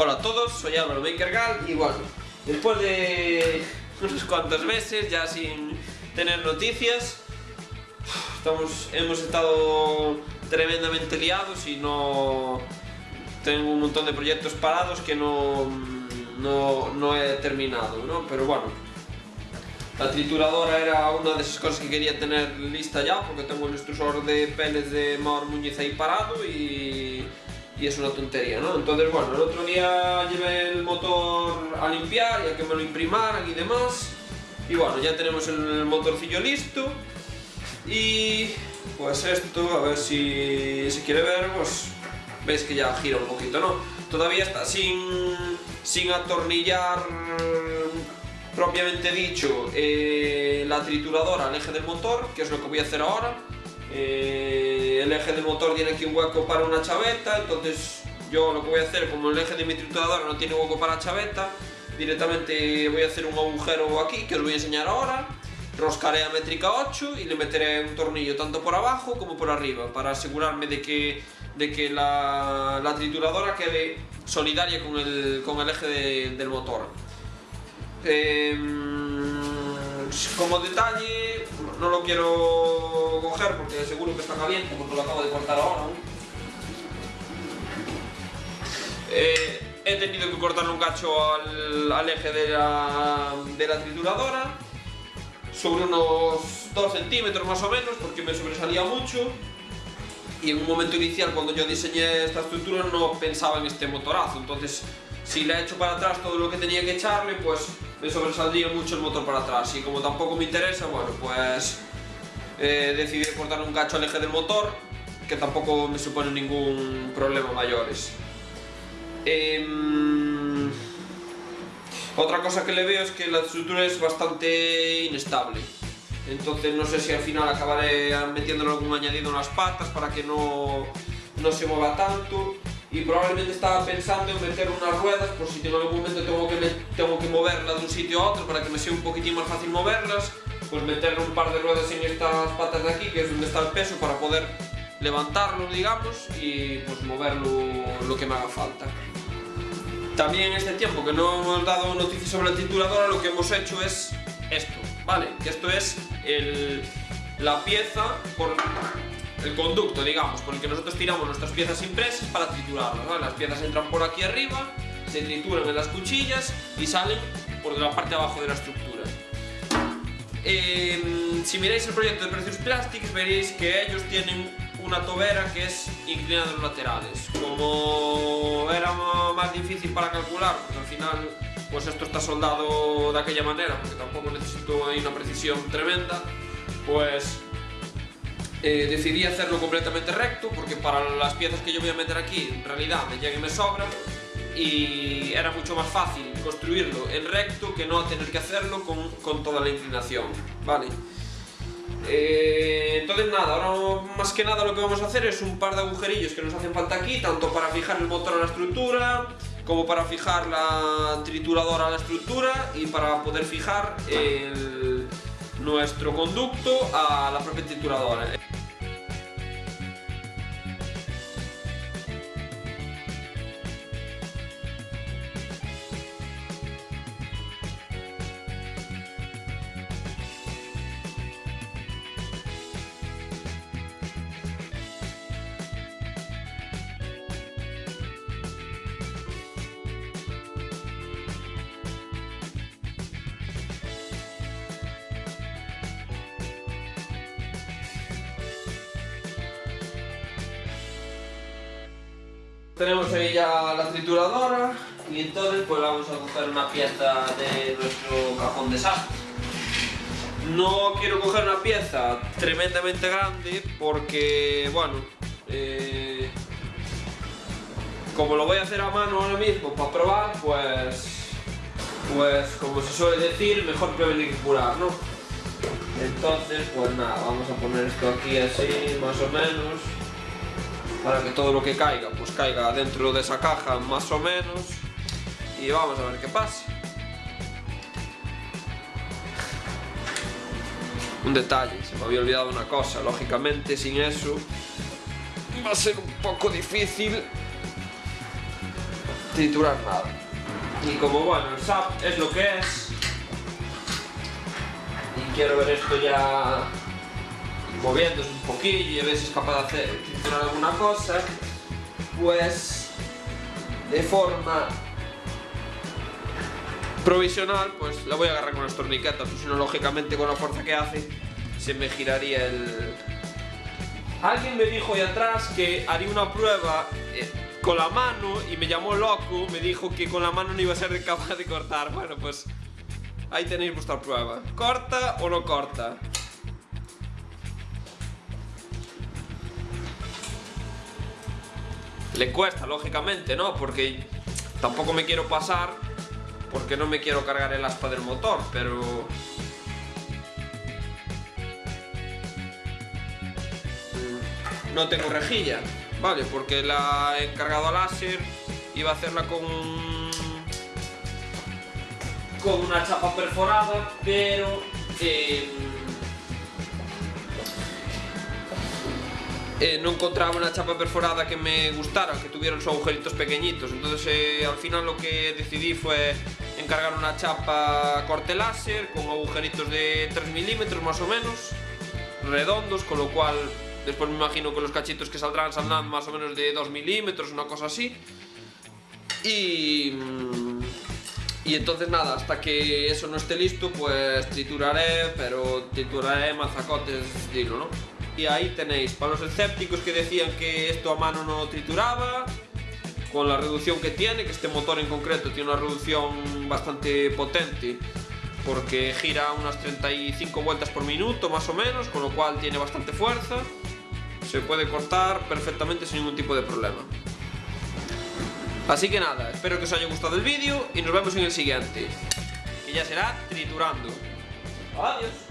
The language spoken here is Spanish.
Hola a todos, soy Álvaro Bakergal y bueno, después de unos cuantos meses ya sin tener noticias, estamos, hemos estado tremendamente liados y no tengo un montón de proyectos parados que no, no, no he terminado, ¿no? Pero bueno, la trituradora era una de esas cosas que quería tener lista ya porque tengo el extrusor de peles de Maur Muñiz ahí parado y y es una tontería, ¿no? Entonces, bueno, el otro día llevé el motor a limpiar y a que me lo imprimaran y demás. Y bueno, ya tenemos el motorcillo listo. Y pues esto, a ver si se quiere ver, pues veis que ya gira un poquito, ¿no? Todavía está sin, sin atornillar propiamente dicho eh, la trituradora al eje del motor, que es lo que voy a hacer ahora. Eh, el eje del motor tiene aquí un hueco para una chaveta, entonces yo lo que voy a hacer, como el eje de mi trituradora no tiene hueco para chaveta, directamente voy a hacer un agujero aquí, que os voy a enseñar ahora, roscaré a métrica 8 y le meteré un tornillo tanto por abajo como por arriba, para asegurarme de que, de que la, trituradora quede solidaria con el, con el eje del motor. Em, como detalle, no lo quiero coger porque seguro que está caliente porque lo acabo de cortar ahora. Eh, he tenido que cortarle un cacho al, eje de la, de la, trituradora sobre unos 2 centímetros más o menos porque me sobresalía mucho y en un momento inicial cuando yo diseñé esta estructura no pensaba en este motorazo entonces si le he hecho para atrás todo lo que tenía que echarle pues me sobresaldría mucho el motor para atrás y como tampoco me interesa, bueno, pues eh, decidí cortar un cacho al eje del motor que tampoco me supone ningún problema mayores. Em, otra cosa que le veo es que la estructura es bastante inestable. Entonces no sé si al final acabaré metiéndole algún añadido en las patas para que no, no se mueva tanto y probablemente estaba pensando en meter unas ruedas por si en algún momento tengo que, tengo que moverla de un sitio a otro para que me sea un poquitín más fácil moverlas pues meterle un par de ruedas en estas patas de aquí que es donde está el peso para poder levantarlo digamos y pues moverlo lo que me haga falta también en este tiempo que no hemos dado noticias sobre la trituradora lo que hemos hecho es esto vale que esto es el, la pieza por el conducto, digamos, por el que nosotros tiramos nuestras piezas impresas para triturarlas. Las piezas entran por aquí arriba, se trituran en las cuchillas y salen por la parte de abajo de la estructura. Em, si miráis el proyecto de Precios Plastics veréis que ellos tienen una tobera que es inclinada en los laterales. Como era más difícil para calcular, pues al final pues esto está soldado de aquella manera, porque tampoco necesito ahí una precisión tremenda, pues eh, decidí hacerlo completamente recto porque para las piezas que yo voy a meter aquí en realidad me llega y me sobra y era mucho más fácil construirlo en recto que no tener que hacerlo con, con toda la inclinación, ¿vale? Eh, entonces nada, ahora más que nada lo que vamos a hacer es un par de agujerillos que nos hacen falta aquí, tanto para fijar el motor a la estructura, como para fijar la trituradora a la estructura y para poder fijar nuestro conducto a la propia trituradora. Tenemos ahí ya la trituradora y entonces pues vamos a coger una pieza de nuestro cajón de sastre. No quiero coger una pieza tremendamente grande porque, bueno, eh, como lo voy a hacer a mano ahora mismo para probar, pues, pues como se suele decir, mejor prevenir que curar, ¿no? Entonces, pues nada, vamos a poner esto aquí así, más o menos para que todo lo que caiga, pues caiga dentro de esa caja más o menos y vamos a ver qué pasa. Un detalle, se me había olvidado una cosa, lógicamente sin eso va a ser un poco difícil triturar nada. Y como bueno, el SAP es lo que es, y quiero ver esto ya moviéndose un poquillo y a ver si es capaz de hacer alguna cosa, pues de forma provisional, pues la voy a agarrar con las torniquetas, pues si no, lógicamente con la fuerza que hace, se me giraría el... Alguien me dijo ahí atrás que haría una prueba eh, con la mano y me llamó loco, me dijo que con la mano no iba a ser capaz de cortar. Bueno, pues ahí tenéis vuestra prueba. ¿Corta o no corta? Le cuesta, lógicamente, ¿no? Porque tampoco me quiero pasar porque no me quiero cargar el aspa del motor, pero... No tengo rejilla, ¿vale? Porque la he cargado a láser, iba a hacerla con... con una chapa perforada, pero... Eh, eh, no encontraba una chapa perforada que me gustara, que tuviera los agujeritos pequeñitos. Entonces eh, al final lo que decidí fue encargar una chapa corte láser con agujeritos de 3 milímetros más o menos, redondos, con lo cual después me imagino que los cachitos que saldrán saldrán más o menos de 2 milímetros, una cosa así. Y... Y entonces nada, hasta que eso no esté listo, pues trituraré, pero trituraré mazacotes de hilo, ¿no? Y ahí tenéis, para los escépticos que decían que esto a mano no trituraba, con la reducción que tiene, que este motor en concreto tiene una reducción bastante potente, porque gira unas 35 vueltas por minuto más o menos, con lo cual tiene bastante fuerza, se puede cortar perfectamente sin ningún tipo de problema. Así que nada, espero que os haya gustado el vídeo y nos vemos en el siguiente, que ya será triturando. Adiós.